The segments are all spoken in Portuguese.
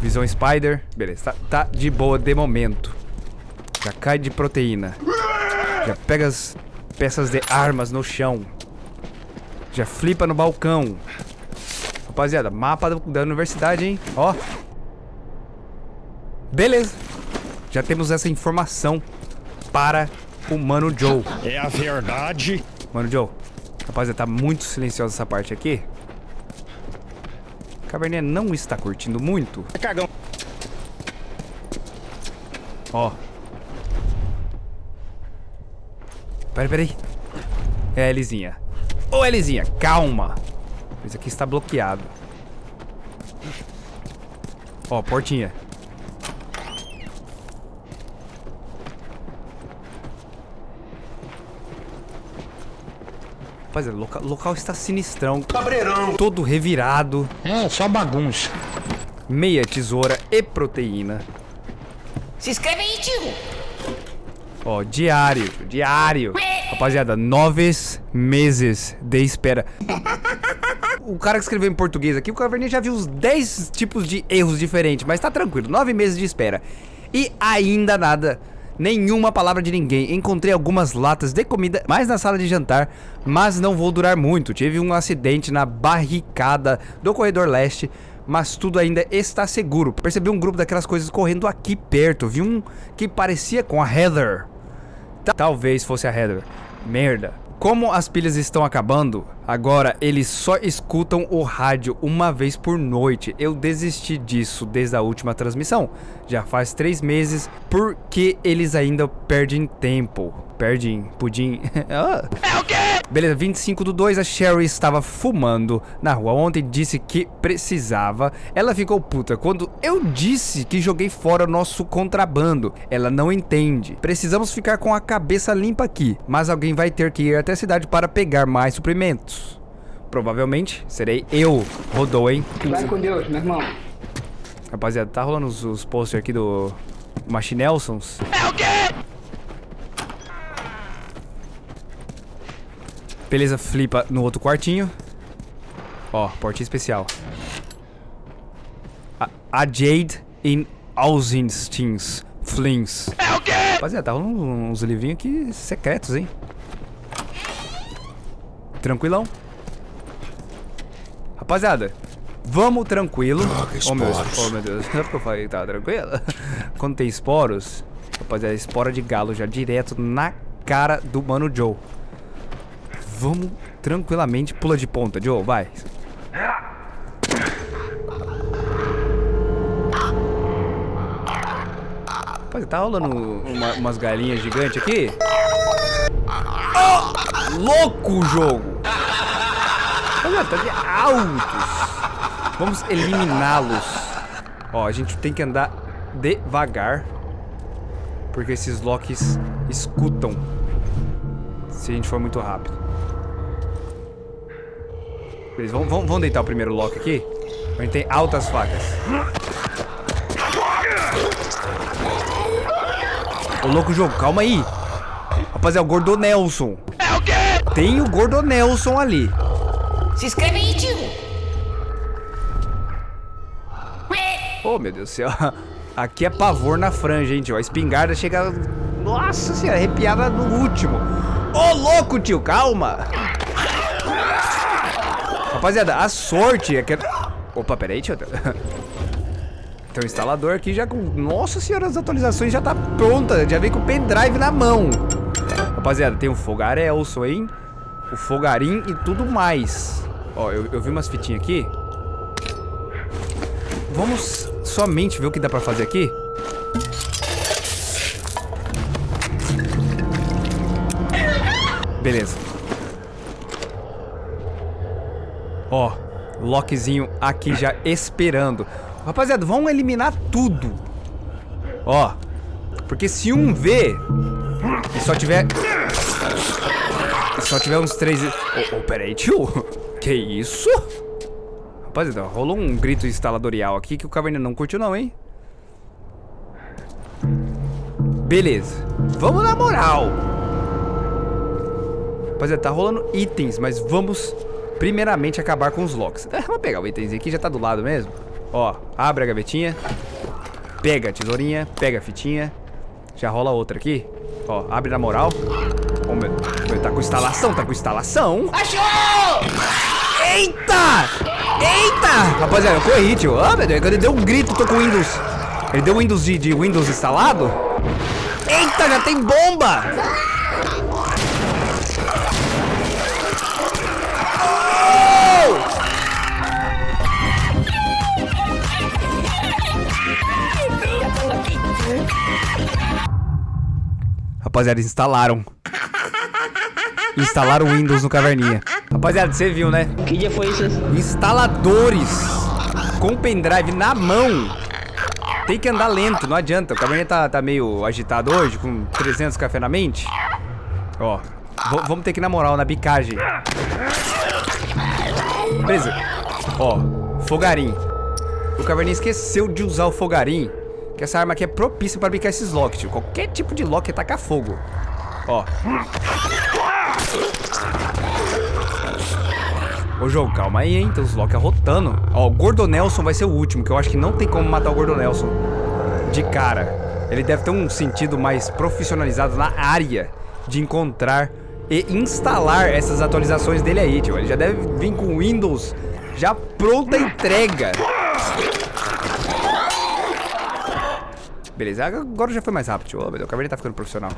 Visão Spider. Beleza, tá, tá de boa de momento. Já cai de proteína. Já pega as peças de armas no chão. Já flipa no balcão. Rapaziada, mapa da universidade, hein? Ó. Beleza. Já temos essa informação para o Mano Joe. É a verdade. Mano Joe. Rapaziada, tá muito silenciosa essa parte aqui. Cabernet não está curtindo muito. É cagão. Ó. Peraí, peraí. É, Elizinha. Ô, Elizinha, calma. Isso aqui está bloqueado. Ó, portinha. Rapaziada, o local, local está sinistrão. Cabreirão. Todo revirado. É, só bagunça. Meia tesoura e proteína. Se inscreve aí, tio. Ó, diário, diário. Rapaziada, nove meses de espera. O cara que escreveu em português aqui, o Caverninha já viu uns 10 tipos de erros diferentes, mas tá tranquilo, nove meses de espera. E ainda nada, nenhuma palavra de ninguém. Encontrei algumas latas de comida mais na sala de jantar, mas não vou durar muito. Tive um acidente na barricada do corredor leste, mas tudo ainda está seguro. Percebi um grupo daquelas coisas correndo aqui perto. Vi um que parecia com a Heather. Ta- Talvez fosse a Heather. Merda. Como as pilhas estão acabando, agora eles só escutam o rádio uma vez por noite. Eu desisti disso desde a última transmissão. Já faz três meses, porque eles ainda perdem tempo. Perdem, pudim. Ah. Beleza, 25 do 2, a Sherry estava fumando na rua ontem, disse que precisava. Ela ficou puta quando eu disse que joguei fora o nosso contrabando. Ela não entende. Precisamos ficar com a cabeça limpa aqui, mas alguém vai ter que ir até a cidade para pegar mais suprimentos. Provavelmente serei eu, Rodou, hein? Vai com Deus, meu irmão. Rapaziada, tá rolando os, os posters aqui do Machinelsons. Beleza, flipa no outro quartinho. Ó, portinha especial. A, a Jade in Ausenstins Flings. É o quê? Rapaziada, tá rolando uns livrinhos aqui secretos, hein? Tranquilão. Rapaziada, vamos tranquilo. Oh meu, Deus, oh meu Deus, não é porque eu falei que tava tranquilo? Quando tem esporos, rapaziada, espora de galo já direto na cara do Mano Joe. Vamos tranquilamente, pula de ponta, Joe, vai. Rapaz, tá rolando uma- umas galinhas gigantes aqui? Oh, louco o jogo! Olha, tá de altos. Vamos eliminá-los. Ó, a gente tem que andar devagar. Porque esses locks escutam. Se a gente for muito rápido. Beleza, vamos, vamos, vamos deitar o primeiro lock aqui. A gente tem altas facas. Ô, louco jogo, calma aí. Rapaziada, o Gordo Nelson. É o quê? Tem o Gordo Nelson ali. Se inscreve Oh, meu Deus do céu. Aqui é pavor na franja, hein, tio. A espingarda chega... Nossa senhora, arrepiada no último. Ô, louco, tio, calma. Rapaziada, a sorte é que... Opa, peraí, tio. Tem um instalador aqui já com... Nossa senhora, as atualizações já tá pronta. Já vem com o pendrive na mão. Rapaziada, tem o fogarelso, hein? O fogarim e tudo mais. Ó, eu, eu vi umas fitinhas aqui. Vamos somente ver o que dá pra fazer aqui? Beleza. Ó, lockzinho aqui já esperando. Rapaziada, vamos eliminar tudo. Ó, porque se um vê e só tiver... E só tiver uns três... Ô, ô, peraí, tio. Que isso? Rapaziada, rolou um grito instaladorial aqui que o Caverna não curtiu não, hein? Beleza. Vamos na moral. Rapaziada, tá rolando itens, mas vamos primeiramente acabar com os locks. É, vamos pegar o itemzinho aqui, já tá do lado mesmo. Ó, abre a gavetinha. Pega a tesourinha, pega a fitinha. Já rola outra aqui. Ó, abre na moral. Ó, meu, meu, tá com instalação, tá com instalação. Achou! Eita! Eita! Rapaziada, eu corri, tio. Ah, meu Deus, ele deu um grito, tô com Windows. Ele deu Windows de, de Windows instalado? Eita, já tem bomba! Rapaziada, instalaram. Instalaram o Windows no Caverninha. Rapaziada, você viu, né? Que dia foi isso? Instaladores com pendrive na mão. Tem que andar lento, não adianta. O Caverninha tá, tá meio agitado hoje, com 300 café na mente. Ó, vamos ter que ir na moral, na bicagem. Beleza. Ó, fogarim. O Caverninha esqueceu de usar o fogarim. Que essa arma aqui é propícia para bicar esses locks, tio. Qualquer tipo de lock é tacar fogo. Ó. Ô, jogo, calma aí, hein? Tem os Loki rotando. Ó, o Gordo Nelson vai ser o último, que eu acho que não tem como matar o Gordo Nelson de cara. Ele deve ter um sentido mais profissionalizado na área de encontrar e instalar essas atualizações dele aí, tio. Ele já deve vir com Windows já pronta a entrega. Beleza, agora já foi mais rápido, tio. Ô, meu Deus, o Caverninha tá ficando profissional.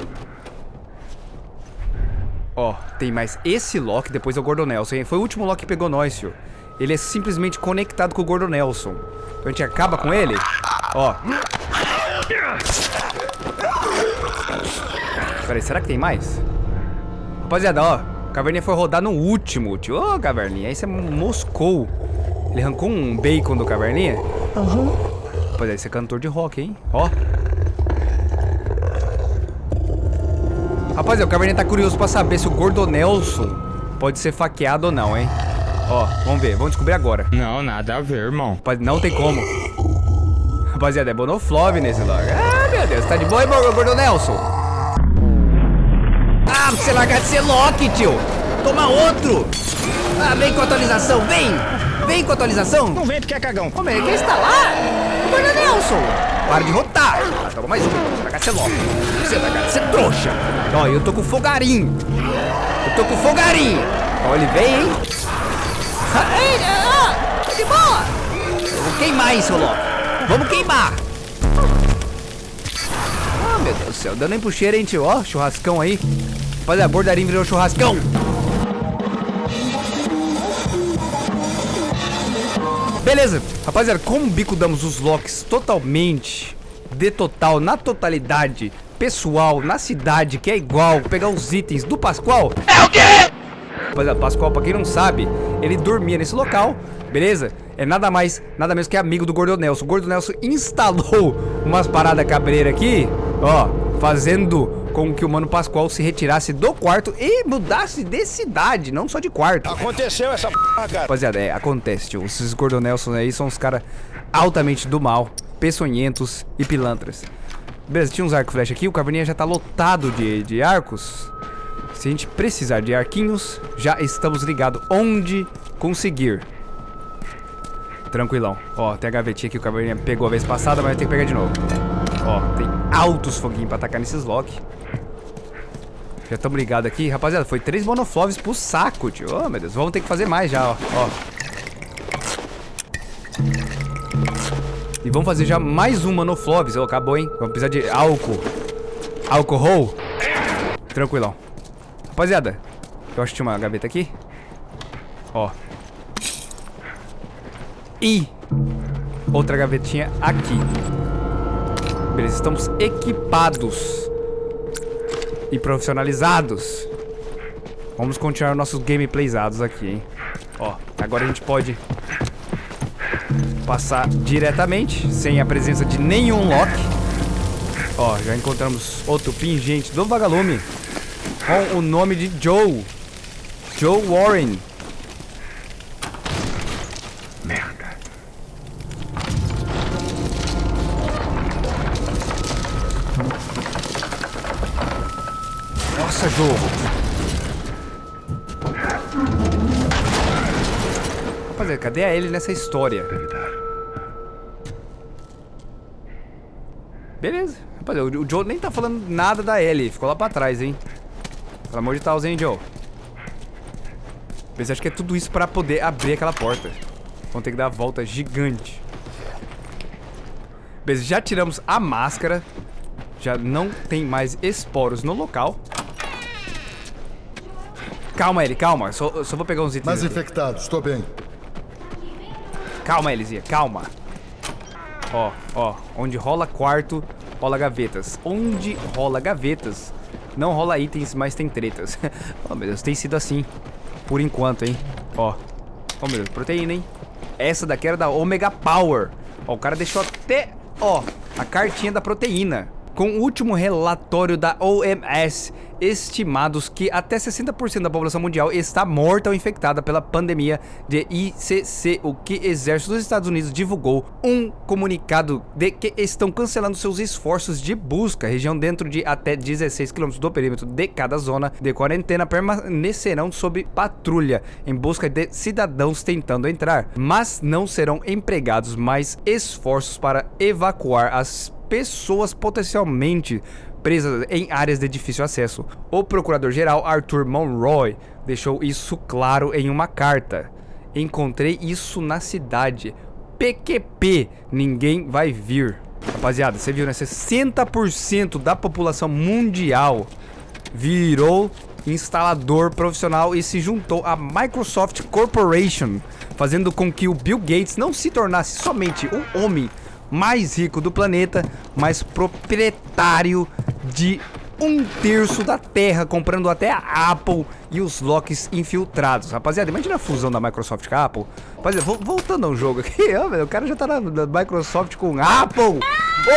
Ó, tem mais esse Loki, depois é o Gordon Nelson. hein? Foi o último Loki que pegou nós, tio. Ele é simplesmente conectado com o Gordon Nelson. Então a gente acaba com ele. Ó. Peraí, será que tem mais? Rapaziada, ó. Caverninha foi rodar no último, tio. Ô, Caverninha, aí você moscou. Ele arrancou um bacon do Caverninha? Aham. Rapaziada, esse é cantor de rock, hein? Ó. Rapaziada, o Caverninha tá curioso pra saber se o Gordo Nelson pode ser faqueado ou não, hein? Ó, vamos ver, vamos descobrir agora. Não, nada a ver, irmão. Não tem como. Rapaziada, é Bonoflove nesse logo. Ah, meu Deus, tá de boa, hein, Gordo Nelson? Ah, você largar de ser Loki, tio. Toma outro. Ah, vem com atualização, vem. Vem com atualização. Não vem porque é cagão. Como ele quer instalar? O Gordo Nelson. Para de rotar. Toma mais um. Você de ser Loki. Você largar de ser trouxa. Ó, eu tô com fogarinho. Eu tô com fogarinho. Ó, ele vem, hein? Ei, ah, de boa. Vamos queimar, hein, seu Loki. Vamos queimar. Ah, meu Deus do céu. Dando nem cheiro, hein, tio. Ó, churrascão aí. Rapaziada, a bordarinha virou churrascão. Beleza. Rapaziada, como bico damos os locks totalmente, de total, na totalidade, pessoal, na cidade, que é igual, pegar os itens do Pascoal. É o quê? Rapaziada, Pascoal, pra quem não sabe, ele dormia nesse local, beleza? É nada mais, nada menos que amigo do Gordo Nelson. O Gordo Nelson instalou umas paradas cabreiras aqui, ó, fazendo com que o Mano Pascoal se retirasse do quarto e mudasse de cidade, não só de quarto. Aconteceu essa p, cara. Rapaziada, é, acontece, tio. Esses Gordon Nelson aí são os caras altamente do mal, peçonhentos e pilantras. Beleza, tinha uns arco flecha aqui, o Caverninha já tá lotado de, de arcos. Se a gente precisar de arquinhos, já estamos ligados onde conseguir. Tranquilão. Ó, tem a gavetinha que o Caverninha pegou a vez passada, mas vai ter que pegar de novo. Ó, tem altos foguinhos pra atacar nesses lock. Já estamos ligados aqui. Rapaziada, foi três monofloves pro saco, tio. Oh, meu Deus. Vamos ter que fazer mais já, ó. ó. E vamos fazer já mais um monofloves. Oh, acabou, hein? Vamos precisar de álcool. Álcool. Tranquilão. Rapaziada, eu acho que tinha uma gaveta aqui. Ó. E outra gavetinha aqui. Beleza, estamos equipados e profissionalizados. Vamos continuar nossos gameplaysados aqui, hein? Ó, agora a gente pode passar diretamente, sem a presença de nenhum lock. Ó, já encontramos outro pingente do vagalume com o nome de Joe. Joe Warren. Merda. Nossa, jogo. Rapaziada, cadê a ele nessa história? Beleza. Rapaziada, o Joe nem tá falando nada da Ellie. Ficou lá pra trás, hein? Pelo amor de Deus, hein, Joe? Você acha que é tudo isso pra poder abrir aquela porta. Vamos ter que dar a volta gigante. Beleza, já tiramos a máscara. Já não tem mais esporos no local. Calma, Ellie, calma. Só, só vou pegar uns itens. Mais aqui. infectados, estou bem. Calma, Elisinha, calma. Ó, ó, onde rola quarto, rola gavetas. Onde rola gavetas, não rola itens, mas tem tretas. oh, meu Deus, tem sido assim. Por enquanto, hein. Ó. Oh, meu Deus, proteína, hein. Essa daqui era da Omega Power. Ó, o cara deixou até, ó, a cartinha da proteína. Com o último relatório da OMS, estimados que até 60% da população mundial está morta ou infectada pela pandemia de ICC, o que exército dos Estados Unidos divulgou um comunicado de que estão cancelando seus esforços de busca. Região dentro de até 16 km do perímetro de cada zona de quarentena permanecerão sob patrulha em busca de cidadãos tentando entrar, mas não serão empregados mais esforços para evacuar as pessoas potencialmente presas em áreas de difícil acesso. O procurador-geral Arthur Monroy deixou isso claro em uma carta. Encontrei isso na cidade. PQP, ninguém vai vir. Rapaziada, você viu, né? 60% da população mundial virou instalador profissional e se juntou à Microsoft Corporation, fazendo com que o Bill Gates não se tornasse somente o homem mais rico do planeta, mas proprietário de um terço da Terra, comprando até a Apple e os locks infiltrados. Rapaziada, imagina a fusão da Microsoft com a Apple. Rapaziada, vo- voltando ao jogo aqui, ó, o cara já tá na, na Microsoft com Apple.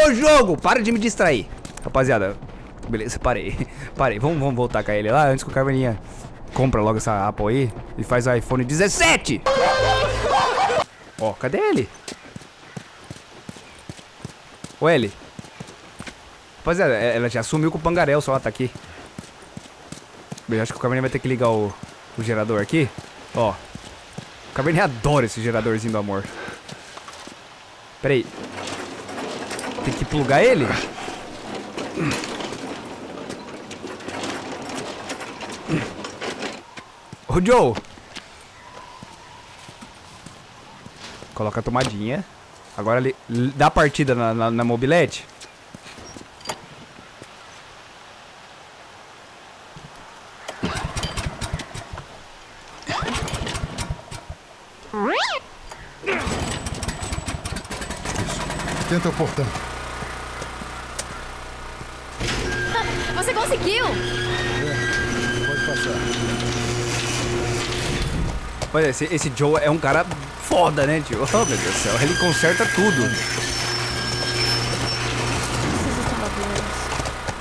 Ô jogo, para de me distrair. Rapaziada, beleza, parei. Parei, vamos, vamos voltar com ele lá antes que o Carmeninha compra logo essa Apple aí e faz o iPhone 17. Ó, cadê ele? Ô, Ellie. Rapaziada, é- ela já sumiu com o Pangarel, só ela tá aqui. Bem, acho que o Cabernet vai ter que ligar o, o gerador aqui. Ó. O Cabernet adora esse geradorzinho do amor. Pera aí. Tem que plugar ele? Ô, Joe. Coloca a tomadinha. Agora ele dá partida na, na, na mobilete. Tenta o portão. Você conseguiu! Pode passar. Olha, esse, esse Joe é um cara foda, né, tio? Oh, meu Deus do céu. Ele conserta tudo.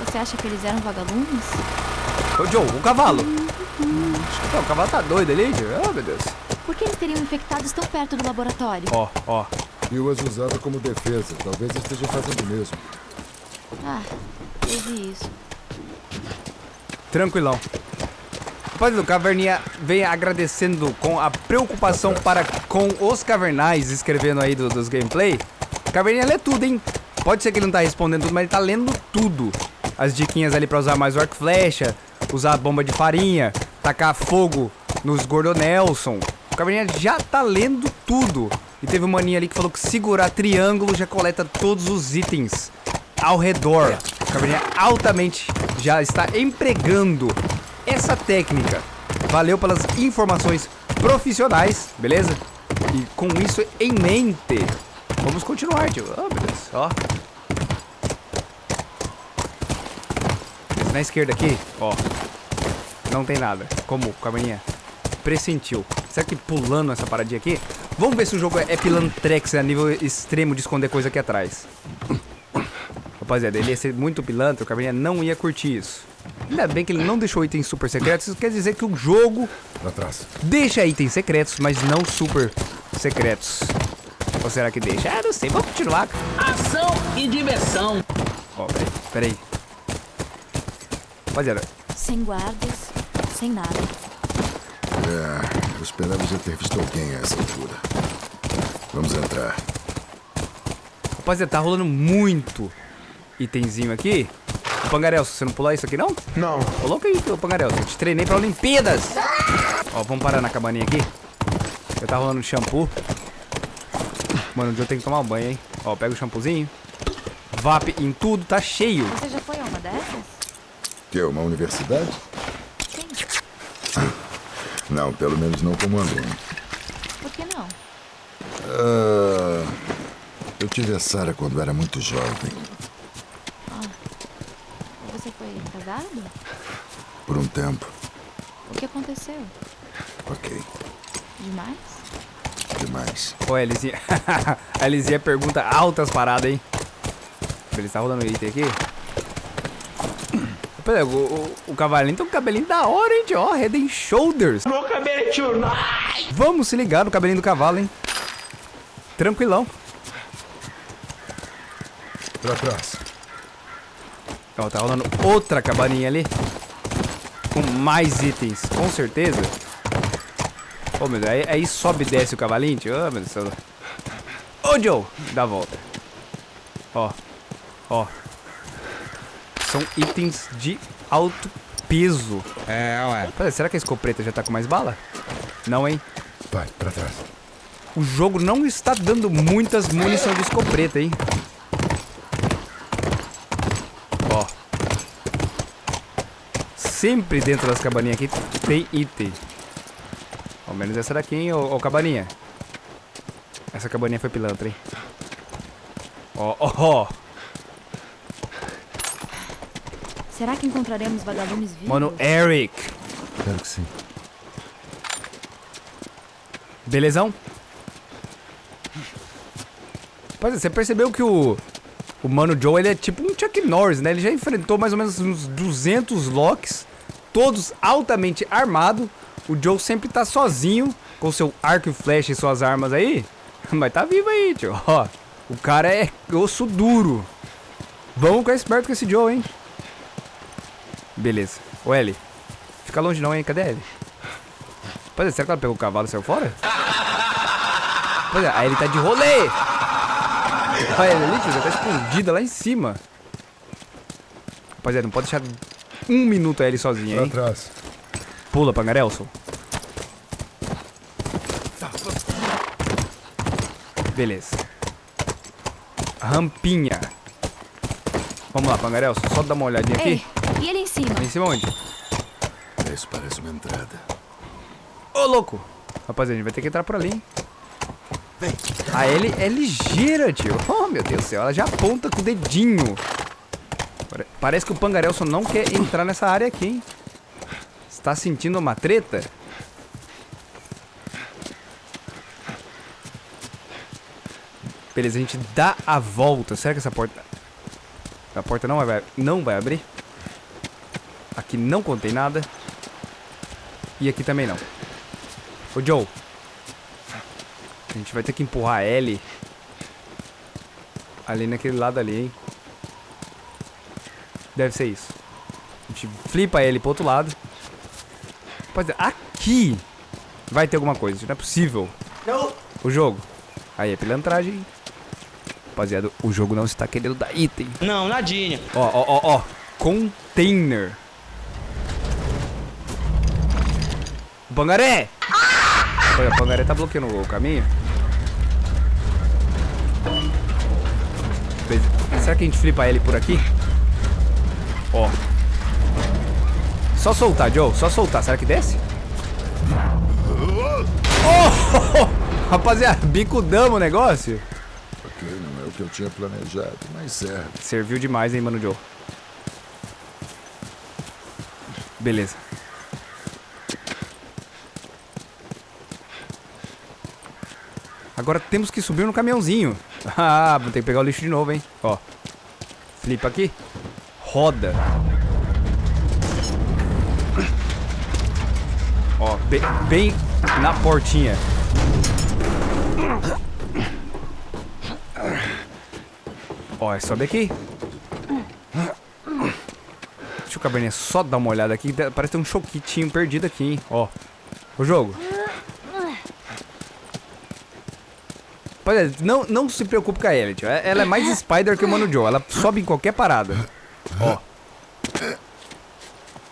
Você acha que eles eram vagalumes? Ô, Joe, o cavalo. Não, o cavalo tá doido ali, tio. Oh, meu Deus. Por que eles teriam infectados tão perto do laboratório? Ó, ó. Eu as usava como defesa. Talvez esteja fazendo o mesmo. Ah, teve isso. Tranquilão. Rapaz, o Caverninha vem agradecendo com a preocupação para com os cavernais, escrevendo aí do- dos gameplay. Caverninha lê tudo, hein? Pode ser que ele não tá respondendo tudo, mas ele tá lendo tudo. As diquinhas ali pra usar mais o arco flecha, usar a bomba de farinha, tacar fogo nos Gordo Nelson. O Caverninha já tá lendo tudo. E teve um maninho ali que falou que segurar triângulo já coleta todos os itens ao redor. O Caverninha altamente já está empregando essa técnica. Valeu pelas informações profissionais, beleza? E com isso em mente, vamos continuar, tio. Oh, meu Deus, ó. Na esquerda aqui, ó. Não tem nada. Como o Caverninha pressentiu. Será que pulando essa paradinha aqui? Vamos ver se o jogo é pilantrex a nível extremo de esconder coisa aqui atrás. Rapaziada, ele ia ser muito pilantra, o Caverninha não ia curtir isso. Ainda bem que ele não deixou itens super secretos, isso quer dizer que o jogo deixa itens secretos, mas não super secretos. Ou será que deixa? Ah, não sei, vamos continuar. Ação e diversão. Ó, peraí, peraí. Rapaziada, Sem guardas, sem nada. É, eu esperava já ter visto alguém a essa altura. Vamos entrar. rapaziada, tá rolando muito itemzinho aqui. Ô, Pangarel, você não pular isso aqui, não? Não. Coloca aí, ô, Pangarel. Eu te treinei pra Olimpíadas. Ó, vamos parar na cabaninha aqui. Eu tá rolando shampoo. Mano, dia eu tenho que tomar um banho, hein? Ó, pega o shampoozinho. VAP em tudo, tá cheio. Você já foi a uma dessas? Que é uma universidade? Sim. Não, pelo menos não como aluno. Por que não? Ah, eu tive a Sarah quando era muito jovem. Você foi casado? Por um tempo. O que aconteceu? Ok, Demais? demais. Ô, Elisinha. a Elisinha pergunta altas paradas, hein? Ele tá rodando item aqui. Pera, o, o, o cavalinho tem um cabelinho da hora, hein? Ó, Head and Shoulders. Meu cabelo é tonight. Vamos se ligar no cabelinho do cavalo, hein? Tranquilão. Pra trás. Ó, tá rolando outra cabaninha ali. Com mais itens, com certeza. Ô, meu Deus, aí, aí sobe e desce o cavalinho, tio. Ô, meu Deus. Ô, Joe, dá a volta. Ó, ó. São itens de alto peso. É, ué. Pera, será que a escopeta já tá com mais bala? Não, hein? Vai, pra trás. O jogo não está dando muitas munição de escopeta, hein? Sempre dentro das cabaninhas aqui tem item. Ao menos essa daqui, hein, ô, ô cabaninha. Essa cabaninha foi pilantra, hein? Ó, ó, ó. Será que encontraremos vagalumes vivos? Mano, Eric. Espero que sim. Belezão? Pois é, você percebeu que o, o Mano Joe, ele é tipo um Chuck Norris, né? Ele já enfrentou mais ou menos uns 200 locks, todos altamente armados. O Joe sempre tá sozinho, com seu arco e flecha e suas armas aí. Mas tá vivo aí, tio. Ó, o cara é osso duro. Vamos ficar esperto com esse Joe, hein? Beleza. Ô, Ellie. Fica longe não, hein? Cadê a Ellie? Pois é, será que ela pegou o cavalo e saiu fora? Pois é, aí ele tá de rolê. Olha ele ali, tio, já tá escondida lá em cima. Rapaziada, não pode deixar um minuto a ele sozinha, Pra hein? trás. Pula, Pangarelson. Beleza. Rampinha. Vamos lá, Pangarelson. Só dá uma olhadinha Ei, aqui. e ele em cima? Em cima onde? Isso parece uma entrada. Ô, louco! Rapaziada, a gente vai ter que entrar por ali, hein? A Ellie é ligeira, tio. Oh, meu Deus do céu. Ela já aponta com o dedinho. Pare- Parece que o Pangarelson não quer entrar nessa área aqui, hein? Está sentindo uma treta? Beleza, a gente dá a volta. Será que essa porta... A porta não vai, não vai abrir? Aqui não contém nada. E aqui também não. Ô, Joe. A gente vai ter que empurrar a. Ali naquele lado ali, hein? Deve ser isso. A gente flipa ele pro outro lado. Pois é, aqui vai ter alguma coisa. Não é possível. O jogo. Aí é pilantragem. Rapaziada, o jogo não está querendo dar item. Não, nadinha. Ó, ó, ó, ó. Container. Bangaré! Olha, o Bangaré tá bloqueando o caminho. Será que a gente flipa ele por aqui? Ó. Só soltar, Joe. Só soltar. Será que desce? Oh! Rapaziada, bicudamos o negócio. Ok, não é o que eu tinha planejado, mas serve. Serviu demais, hein, mano Joe. Beleza. Agora temos que subir no caminhãozinho. Ah, vou ter que pegar o lixo de novo, hein. Ó. Flipa aqui. Roda. Ó, bem, bem na portinha. Ó, sobe aqui. Deixa o cabernet só dar uma olhada aqui. Parece ter um choquitinho perdido aqui, hein. Ó. O jogo. Não, não se preocupe com a Elliot. é- Ela é mais Spider que o Mano Joe. Ela sobe em qualquer parada. Ó,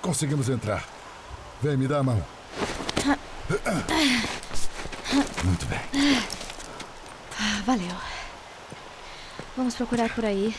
Conseguimos entrar. Vem, me dá a mão. Muito bem. Ah, valeu. Vamos procurar por aí.